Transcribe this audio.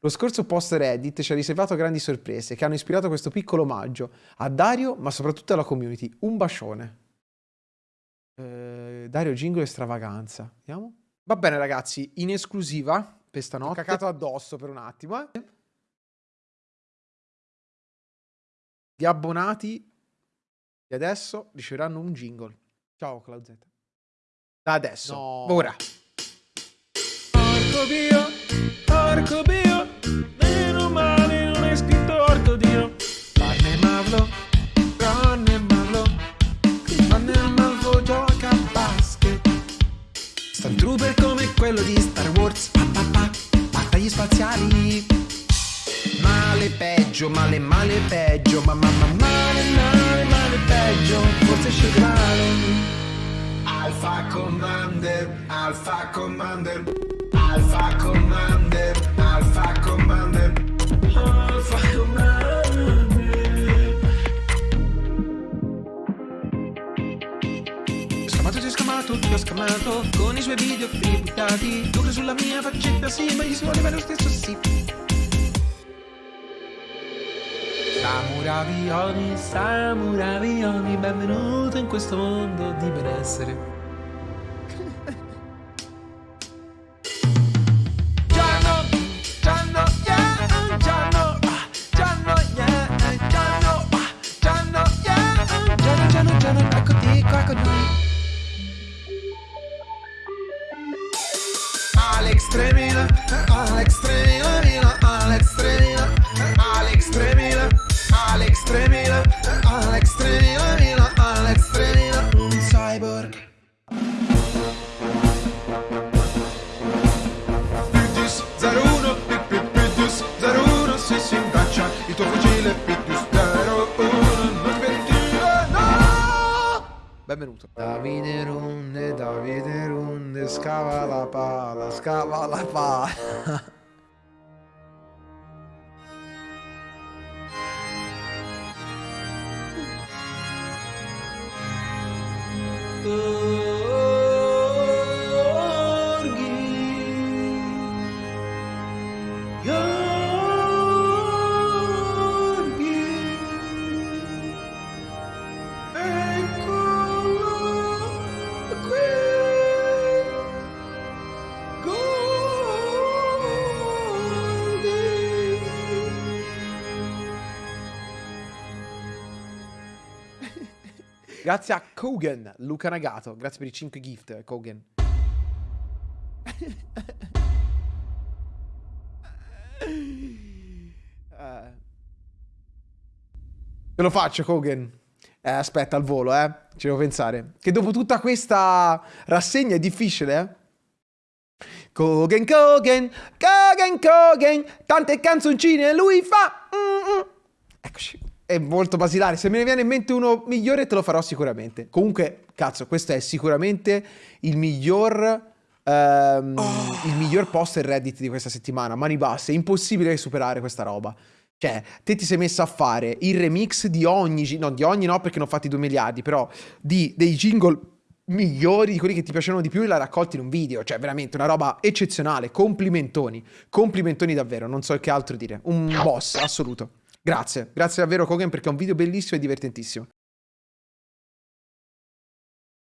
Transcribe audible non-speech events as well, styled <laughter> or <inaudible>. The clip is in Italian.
Lo scorso post Reddit ci ha riservato grandi sorprese che hanno ispirato questo piccolo omaggio a Dario, ma soprattutto alla community. Un bacione. Eh, Dario Jingle Stravaganza. Vediamo. Va bene ragazzi, in esclusiva per stanotte. Ho cacato addosso per un attimo. Eh. Gli abbonati di adesso riceveranno un jingle. Ciao Claudette. Da adesso. No. Ora. Porco Dio, spaziali. Male peggio, male male peggio, ma ma ma male male male peggio, forse sceglierò. Alpha Commander, Alpha Commander, Alpha Commander, Scamato, ti ho scamato, ti ho scamato, con i suoi video buttati, tu sulla mia faccetta, sì, ma gli si voleva lo stesso, sì. Samuravioni, Samuravioni, benvenuto in questo mondo di benessere. Tremendo. Benvenuto. Davide Runde, Davide Runde, scava la pala, scava la pala. <laughs> Grazie a Kogan, Luca Nagato. Grazie per i 5 gift, Kogan. Te lo faccio, Kogan. Eh, aspetta, al volo, eh. Ci devo pensare. Che dopo tutta questa rassegna è difficile, eh. Kogan, Kogan, Kogan, Kogan, tante canzoncine lui fa. È molto basilare. Se me ne viene in mente uno migliore, te lo farò sicuramente. Comunque, cazzo, questo è sicuramente il miglior. Um, oh. Il miglior poster Reddit di questa settimana. Mani basse, è impossibile superare questa roba. Cioè, te ti sei messo a fare il remix di ogni. No, di ogni no, perché ne ho fatti 2 miliardi, però di, dei jingle migliori, di quelli che ti piacevano di più e la raccolti in un video. Cioè, veramente una roba eccezionale. Complimentoni. Complimentoni davvero, non so che altro dire. Un boss assoluto. Grazie, grazie davvero Kogan perché è un video bellissimo e divertentissimo.